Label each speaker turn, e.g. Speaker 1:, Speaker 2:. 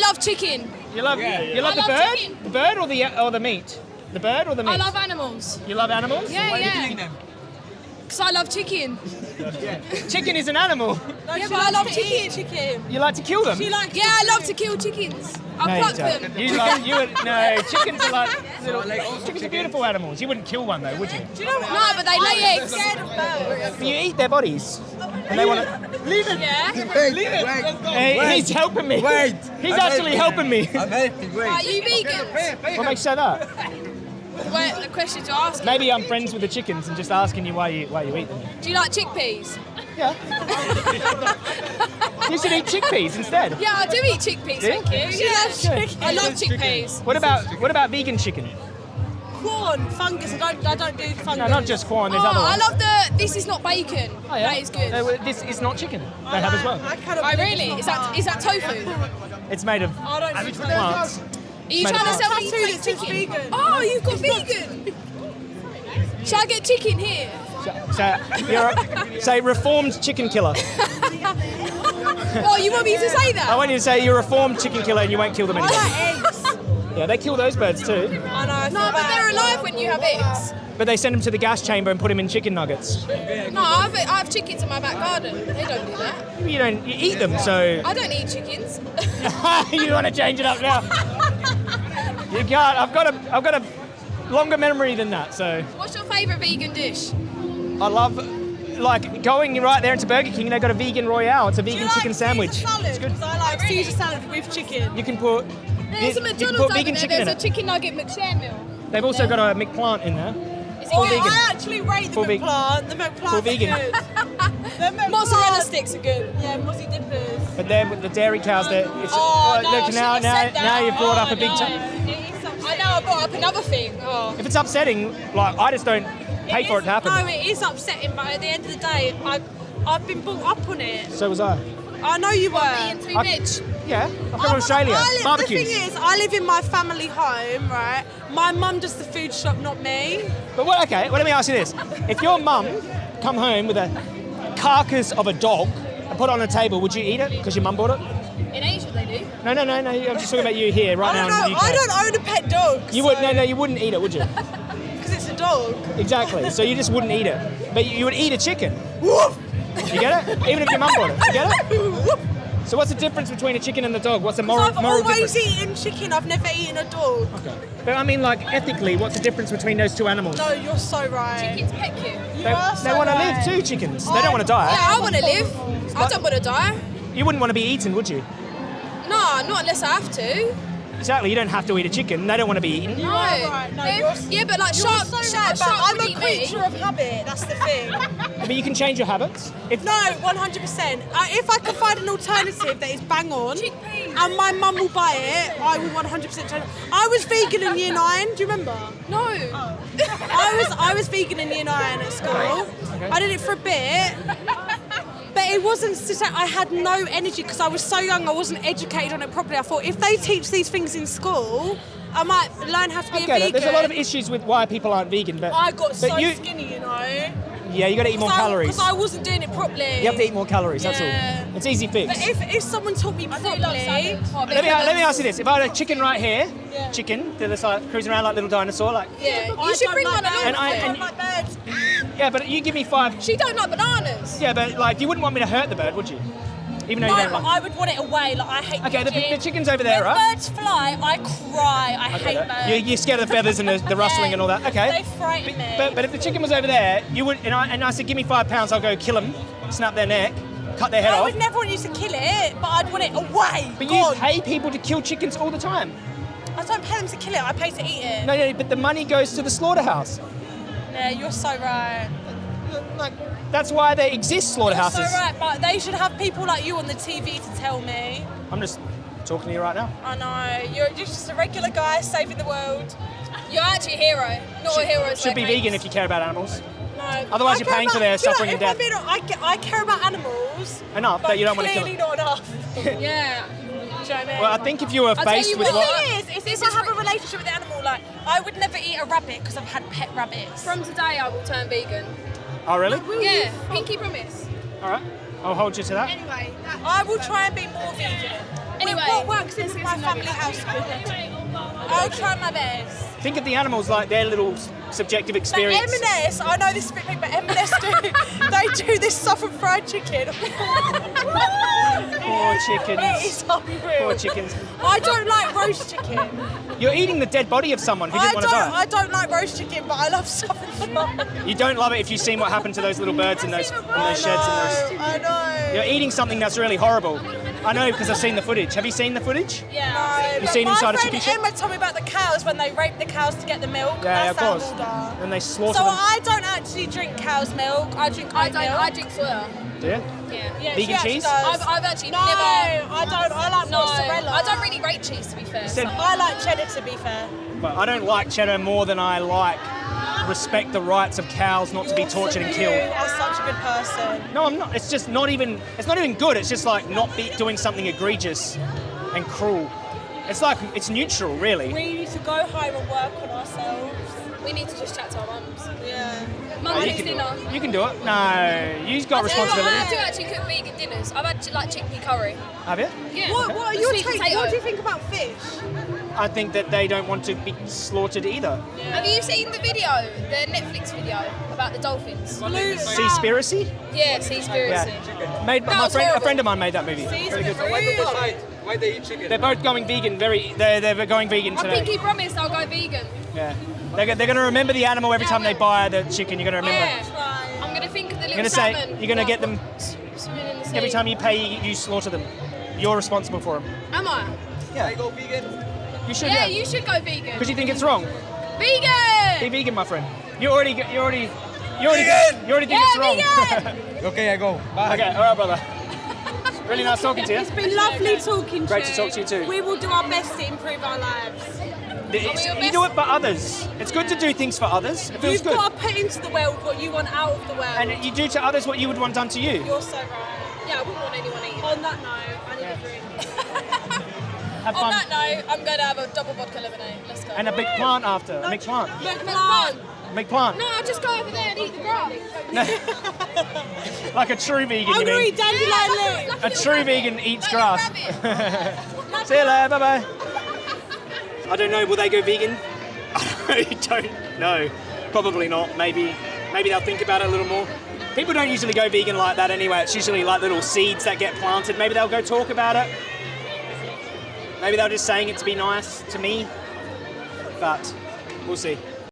Speaker 1: love chicken.
Speaker 2: You love you love
Speaker 1: I
Speaker 2: the
Speaker 1: love
Speaker 2: bird,
Speaker 1: chicken.
Speaker 2: the bird or the uh, or the meat, the bird or the meat.
Speaker 1: I love animals.
Speaker 2: You love animals?
Speaker 1: Yeah, yeah. Because I love chicken.
Speaker 2: Chicken is an animal.
Speaker 1: yeah, but I love chicken. chicken.
Speaker 2: You like to kill them?
Speaker 1: yeah, I love to kill chickens. I
Speaker 2: No, you
Speaker 1: pluck
Speaker 2: don't.
Speaker 1: them.
Speaker 2: You like you would no chickens are like little chickens are beautiful animals. You wouldn't kill one though, would you?
Speaker 1: No, but they lay eggs.
Speaker 2: But you eat their bodies, oh, and they want to leave it.
Speaker 1: Yeah.
Speaker 3: Wait,
Speaker 2: Leave it.
Speaker 3: wait,
Speaker 2: Hey,
Speaker 3: wait.
Speaker 2: he's helping me.
Speaker 3: Wait.
Speaker 2: He's
Speaker 3: I'm
Speaker 2: actually helping me.
Speaker 3: I'm helping, wait.
Speaker 1: Are you vegans?
Speaker 2: What makes you say that?
Speaker 1: Well, the question to ask.
Speaker 2: Maybe I'm friends with the chickens and just asking you why you why you eat them.
Speaker 1: Do you like chickpeas?
Speaker 2: Yeah. You should eat chickpeas instead.
Speaker 1: Yeah, I do eat chickpeas.
Speaker 2: Do you?
Speaker 1: Thank you. Yeah, I love chickpeas.
Speaker 2: What about what about vegan chicken?
Speaker 4: Corn, fungus. I don't. I don't do fungus.
Speaker 2: No, not just corn.
Speaker 1: Oh,
Speaker 2: There's other
Speaker 1: oh,
Speaker 2: I
Speaker 1: love the. This is not bacon.
Speaker 2: Oh, yeah.
Speaker 1: That is good.
Speaker 2: No, this is not chicken. They have as well.
Speaker 4: I cannot.
Speaker 1: Oh,
Speaker 4: believe
Speaker 1: really? Is that is that tofu?
Speaker 2: It's made of
Speaker 4: I don't do
Speaker 2: plants.
Speaker 1: Are you trying to sell me
Speaker 4: Tattoo
Speaker 1: fake chicken?
Speaker 4: vegan.
Speaker 1: Oh, you've got vegan. Shall I get chicken here?
Speaker 2: So you're a, say reformed chicken killer.
Speaker 1: Oh, you want me to say that?
Speaker 2: I want you to say you're a reformed chicken killer and you won't kill them
Speaker 4: I
Speaker 2: anymore.
Speaker 4: like eggs.
Speaker 2: Yeah, they kill those birds too,
Speaker 4: I know. I
Speaker 1: No, but they're alive when you have eggs.
Speaker 2: but they send them to the gas chamber and put them in chicken nuggets.
Speaker 1: No, I have, I have chickens in my back garden. They don't do that.
Speaker 2: You don't you eat them, so
Speaker 1: I don't eat chickens.
Speaker 2: you want to change it up now. You can't. I've got a I've got a longer memory than that, so
Speaker 1: What's your favourite vegan dish?
Speaker 2: I love like going right there into Burger King. They've got a vegan royale. It's a
Speaker 4: Do
Speaker 2: vegan
Speaker 4: you like
Speaker 2: chicken sandwich.
Speaker 4: Salad?
Speaker 2: It's good.
Speaker 4: 'Cause I like
Speaker 1: Really?
Speaker 4: Caesar salad with chicken.
Speaker 2: You can put
Speaker 1: There's a
Speaker 2: you
Speaker 1: McDonald's
Speaker 2: put
Speaker 1: over there. There's a
Speaker 2: it.
Speaker 1: chicken nugget McShamil.
Speaker 2: They've also got a McPlant in there.
Speaker 1: Is it
Speaker 4: Oh,
Speaker 1: good?
Speaker 2: vegan.
Speaker 4: I actually rate the
Speaker 2: Full vegan.
Speaker 4: McPlant. The McPlant
Speaker 2: Full vegan.
Speaker 4: good. the McPlant.
Speaker 1: Mozzarella sticks are good.
Speaker 4: Yeah, mozzie dippers.
Speaker 2: But then with the dairy cows, that oh, it's
Speaker 1: Oh, no,
Speaker 2: look
Speaker 1: I
Speaker 2: now now now you've brought up
Speaker 1: Oh,
Speaker 2: a big.
Speaker 1: no.
Speaker 2: T-
Speaker 1: I know I brought up another thing. Oh.
Speaker 2: if it's upsetting, like I just don't pay for it to happen.
Speaker 4: No, it is upsetting, but at the end of the day, I, I've been brought up on it.
Speaker 2: So was I.
Speaker 4: I know you were.
Speaker 1: Being too
Speaker 2: I-
Speaker 1: rich.
Speaker 2: Yeah, I've been
Speaker 4: I-
Speaker 2: from oh, Australia.
Speaker 4: I live,
Speaker 2: Barbecues.
Speaker 4: The thing is, I live in my family home, right? My mum does the food shop, not me.
Speaker 2: But what, okay, well, let me ask you this: If your mum come home with a carcass of a dog and put it on a table, would you eat it because your mum bought it?
Speaker 1: In Asia they do.
Speaker 2: No, no, no, no. I'm just talking about you here right
Speaker 4: I don't
Speaker 2: now in
Speaker 4: know.
Speaker 2: the UK.
Speaker 4: I don't own a pet dog.
Speaker 2: You would no, no, you wouldn't eat it, would you?
Speaker 4: because it's a dog.
Speaker 2: Exactly. So you just wouldn't eat it, but you you would eat a chicken. You get it? Even if your mum bought it, you get it? So what's the difference between a chicken and a dog? What's the moral,
Speaker 4: I've
Speaker 2: moral
Speaker 4: always
Speaker 2: difference?
Speaker 4: eaten chicken. I've never eaten a dog.
Speaker 2: Okay. But I mean, like ethically, what's the difference between those two animals?
Speaker 4: No, you're so right.
Speaker 1: Kids pet you.
Speaker 4: You
Speaker 2: They,
Speaker 4: are
Speaker 2: they
Speaker 4: so
Speaker 2: want to
Speaker 4: right.
Speaker 2: live too, chickens. They don't want to die.
Speaker 1: Yeah, I want to live. I don't want to die.
Speaker 2: You wouldn't want to be eaten, would you?
Speaker 1: No, not unless I have to.
Speaker 2: Exactly. You don't have to eat a chicken. They don't want to be eaten.
Speaker 1: No.
Speaker 4: are right. No, you're-
Speaker 1: yeah, but like shark,
Speaker 4: so
Speaker 1: shark,
Speaker 4: right,
Speaker 1: shark
Speaker 4: I'm a creature
Speaker 1: me.
Speaker 4: of habit. That's the thing.
Speaker 2: But you can change your habits. If
Speaker 4: No, 100%. Uh, if I can find an alternative that is bang on,
Speaker 1: Chickpeas.
Speaker 4: and my mum will buy it, I will 100% change. I was vegan in year nine. Do you remember?
Speaker 1: No.
Speaker 4: I was I was vegan in year nine at school. I did it for a bit. But it wasn't to I had no energy because I was so young. I wasn't educated on it properly. I thought if they teach these things in school, I might learn how to be
Speaker 2: I
Speaker 4: a
Speaker 2: get
Speaker 4: vegan.
Speaker 2: it. There's a lot of issues with why people aren't vegan, but
Speaker 4: I got
Speaker 2: but
Speaker 4: so
Speaker 2: you,
Speaker 4: skinny, you know.
Speaker 2: Yeah, you got to eat more calories.
Speaker 4: Because I wasn't doing it properly.
Speaker 2: You have to eat more calories. That's all. It's easy fix.
Speaker 4: But if, if someone taught me properly,
Speaker 1: love salad.
Speaker 2: Let me uh, let me ask you
Speaker 1: this.
Speaker 2: this: If I had a chicken right here,
Speaker 4: Yeah.
Speaker 2: chicken, they're just like cruising around like little dinosaur, like
Speaker 1: Yeah,
Speaker 4: I
Speaker 1: you should bring
Speaker 4: like
Speaker 1: one
Speaker 4: birds.
Speaker 1: along.
Speaker 2: And I-
Speaker 4: I
Speaker 2: and-
Speaker 4: don't like birds.
Speaker 2: Yeah. But you give me five.
Speaker 1: She don't like bananas.
Speaker 2: Yeah, but like you wouldn't want me to hurt the bird, would you? Even though you don't
Speaker 4: but
Speaker 2: like.
Speaker 4: I would want it away. Like I hate.
Speaker 2: Okay, the, the chicken's over there,
Speaker 4: when
Speaker 2: right?
Speaker 4: birds fly, I cry. I
Speaker 2: Okay,
Speaker 4: hate
Speaker 2: that-
Speaker 4: birds.
Speaker 2: You're, you're scared of the feathers and the, the rustling and all that. Okay.
Speaker 4: They frighten me.
Speaker 2: But, but if the chicken was over there, you would, and I, and I said, give me five pounds, I'll go kill them, snap their neck, cut their head
Speaker 4: I
Speaker 2: off.
Speaker 4: I would never want you to kill it, but I'd want it away.
Speaker 2: But you pay people to kill chickens all the time.
Speaker 4: I don't pay them to kill it. I pay to eat it.
Speaker 2: No, no, but the money goes to the slaughterhouse.
Speaker 4: Yeah, you're so right.
Speaker 2: Like, that's why they exist,
Speaker 4: You're
Speaker 2: slaughterhouses.
Speaker 4: so right, but they should have people like you on the TV to tell me.
Speaker 2: I'm just talking to you right now.
Speaker 4: I know you're just a regular guy saving the world.
Speaker 1: You're actually a hero, not a hero.
Speaker 2: Should be vegan if you care about animals.
Speaker 4: No.
Speaker 2: Otherwise
Speaker 4: I
Speaker 2: you're
Speaker 4: care
Speaker 2: paying for their
Speaker 4: do know,
Speaker 2: suffering and death.
Speaker 4: being I, ca- I care about animals.
Speaker 2: Enough
Speaker 4: but
Speaker 2: that you don't want to kill
Speaker 4: clearly
Speaker 2: them.
Speaker 4: not enough. Do you know
Speaker 1: Yeah.
Speaker 4: I mean?
Speaker 2: Well, I think if you were
Speaker 1: tell
Speaker 2: faced
Speaker 1: you
Speaker 2: with
Speaker 1: what,
Speaker 2: what.
Speaker 4: The thing is, is if I have a relationship with the animal, like I would never eat a rabbit because I've had pet rabbits.
Speaker 1: From today, I will turn vegan.
Speaker 2: Oh, really?
Speaker 1: Yeah, pinky promise.
Speaker 2: All right. I'll hold you to that.
Speaker 1: Anyway,
Speaker 4: I will try and be more vegan.
Speaker 1: Anyway,
Speaker 4: what works in
Speaker 1: let's get
Speaker 4: my
Speaker 1: some
Speaker 4: family
Speaker 1: nuggets.
Speaker 4: household? I'll try my best.
Speaker 2: Think of the animals like their little s- subjective
Speaker 4: But
Speaker 2: experience.
Speaker 4: M&S, I know this is a bit big, but M&S do, they do this southern fried chicken.
Speaker 2: Poor chickens.
Speaker 4: is unreal.
Speaker 2: Poor chickens.
Speaker 4: I don't like roast chicken.
Speaker 2: You're eating the dead body of someone who
Speaker 4: I
Speaker 2: didn't want
Speaker 4: don't,
Speaker 2: to die.
Speaker 4: I don't like roast chicken, but I love southern fried.
Speaker 2: You don't love it if you've seen what happened to those little birds in those, in those sheds and those.
Speaker 4: I know.
Speaker 2: You're eating something that's really horrible. I know because I've seen the footage. Have you seen the footage?
Speaker 1: Yeah.
Speaker 4: No,
Speaker 2: You
Speaker 4: but
Speaker 2: seen
Speaker 4: my
Speaker 2: inside a
Speaker 4: friend
Speaker 2: chicken shed?
Speaker 4: Emma told me about the cows when they rape the cows to get the milk.
Speaker 2: Yeah,
Speaker 4: That's
Speaker 2: of course.
Speaker 4: how
Speaker 2: And they
Speaker 4: die.
Speaker 2: slaughter
Speaker 4: So
Speaker 2: them.
Speaker 4: I don't actually drink cow's milk. I drink
Speaker 1: I don't.
Speaker 4: milk.
Speaker 1: I drink soya.
Speaker 2: Do you?
Speaker 1: Yeah.
Speaker 4: Yeah,
Speaker 2: Vegan
Speaker 4: she
Speaker 2: cheese?
Speaker 4: does.
Speaker 1: I've, I've actually
Speaker 4: no,
Speaker 1: never.
Speaker 4: I don't. I like
Speaker 1: No,
Speaker 4: mozzarella.
Speaker 1: I don't really rate cheese to be fair.
Speaker 2: said-
Speaker 1: so-
Speaker 4: I like cheddar to be fair.
Speaker 2: But I don't like cheddar more than I like respect the rights of cows not to be tortured and
Speaker 4: You
Speaker 2: killed.
Speaker 4: are such a good person.
Speaker 2: No, I'm not. It's just not even. It's not even good. It's just like not be doing something egregious and cruel. It's like it's neutral, really.
Speaker 4: We need to go home and work on ourselves.
Speaker 1: we need to just chat to our mums.
Speaker 4: Yeah.
Speaker 1: Mum
Speaker 2: you,
Speaker 1: cooks
Speaker 2: can do
Speaker 1: dinner.
Speaker 2: it. you can do it. No, you've got
Speaker 1: I do, I
Speaker 2: responsibility.
Speaker 1: do actually cook vegan dinners. I've had like chickpea curry.
Speaker 2: Have you?
Speaker 1: Yeah.
Speaker 4: What, what are your take? What do you think about fish?
Speaker 2: I think that they don't want to be slaughtered either.
Speaker 1: Have you seen the video, the Netflix video about the dolphins?
Speaker 4: Blue.
Speaker 2: Seaspiracy?
Speaker 1: Yeah, Seaspiracy.
Speaker 2: Yeah. Made
Speaker 1: That
Speaker 2: my
Speaker 1: was
Speaker 2: friend, a friend of mine made that movie. Very.
Speaker 3: Why they decide? Why they eat chicken?
Speaker 2: They're both going vegan. Very. They're, they're going vegan
Speaker 1: i
Speaker 2: think
Speaker 1: pinky promised I'll go vegan.
Speaker 2: Yeah. They're, go- they're going to remember the animal every time they buy the chicken. You're going to remember.
Speaker 1: Yeah. I'm gonna think of the little
Speaker 2: You're going to say.
Speaker 1: salmon.
Speaker 2: You're going to get them
Speaker 1: swimming in the sea.
Speaker 2: every time you pay. You, you slaughter them. You're responsible for them.
Speaker 1: Am I? Yeah.
Speaker 3: I go vegan.
Speaker 2: You should.
Speaker 1: Yeah,
Speaker 2: Yeah.
Speaker 1: you should go vegan.
Speaker 2: Because you think it's wrong. Vegan. Be
Speaker 1: Vegan.
Speaker 2: vegan, my friend. You already. You already. You already.
Speaker 3: Vegan!
Speaker 2: You already think
Speaker 1: Yeah,
Speaker 2: it's wrong. Vegan.
Speaker 3: Okay, I go. Bye.
Speaker 2: okay. All right, brother. Really nice talking to you.
Speaker 4: It's been lovely talking to you.
Speaker 2: Great
Speaker 4: to
Speaker 2: to talk to you too.
Speaker 4: We will do our best to improve our lives.
Speaker 2: It's-
Speaker 1: your
Speaker 2: you do it for others. It's good to do things for others. It feels
Speaker 4: You've
Speaker 2: good.
Speaker 4: got to put into the world what you want out of the world.
Speaker 2: And you do to others what you would want done to you.
Speaker 4: You're so right.
Speaker 1: Yeah, I wouldn't want anyone eating.
Speaker 4: On that note, I need a drink.
Speaker 2: Have
Speaker 1: On
Speaker 2: fun.
Speaker 1: that note, I'm going to have a double vodka lemonade. Let's go.
Speaker 2: And a big plant after. A big plant.
Speaker 1: Look, plant.
Speaker 2: A big plant.
Speaker 1: No, I'll just go over there and eat the grass.
Speaker 2: Like a true vegan,
Speaker 4: I'm
Speaker 2: you
Speaker 4: going to
Speaker 2: mean?
Speaker 4: eat dandelion leaf.
Speaker 2: A true vegan eats grass. See you later. Bye bye. I don't know. Will they go vegan? I don't know. Probably not. Maybe. Maybe they'll think about it a little more. People don't usually go vegan like that anyway. It's usually like little seeds that get planted. Maybe they'll go talk about it. Maybe they're just saying it to be nice to me. But we'll see.